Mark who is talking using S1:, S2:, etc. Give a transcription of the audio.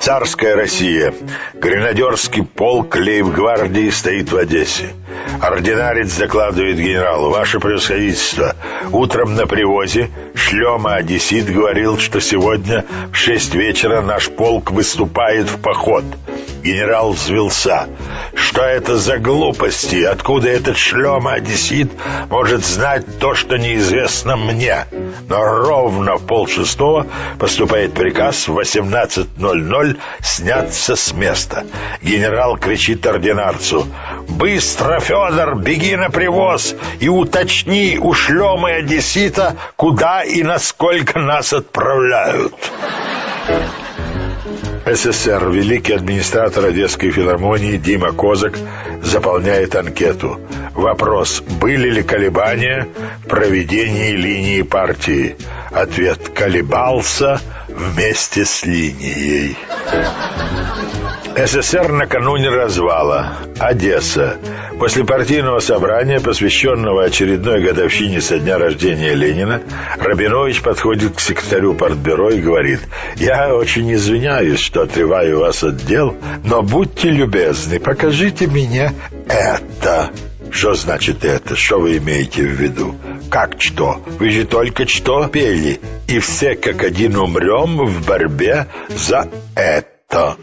S1: Царская Россия. Гренадерский полк лейб-гвардии стоит в Одессе. Ординарец докладывает генералу. Ваше превосходительство, утром на привозе Шлема Одессит говорил, что сегодня в шесть вечера наш полк выступает в поход. Генерал взвелся. Что это за глупости? Откуда этот Шлема Одессит может знать то, что неизвестно мне? Но ровно в полшестого поступает приказ в 18.00 сняться с места. Генерал кричит ординарцу. «Быстро, Федор, беги на привоз и уточни у шлемы одессита, куда и насколько нас отправляют». СССР, великий администратор Одесской филармонии Дима Козак заполняет анкету. Вопрос, были ли колебания в проведении линии партии? Ответ, колебался вместе с линией. СССР накануне развала. Одесса. После партийного собрания, посвященного очередной годовщине со дня рождения Ленина, Рабинович подходит к секретарю партбюро и говорит «Я очень извиняюсь, что отрываю вас от дел, но будьте любезны, покажите мне это». Что значит это? Что вы имеете в виду? Как что? Вы же только что пели. И все как один умрем в борьбе за это.